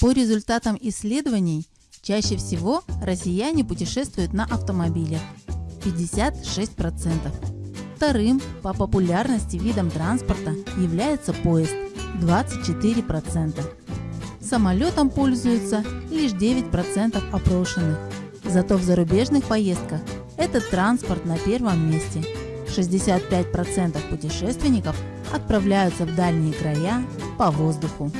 По результатам исследований, чаще всего россияне путешествуют на автомобилях – 56%. Вторым по популярности видом транспорта является поезд – 24%. Самолетом пользуются лишь 9% опрошенных. Зато в зарубежных поездках этот транспорт на первом месте. 65% путешественников отправляются в дальние края по воздуху.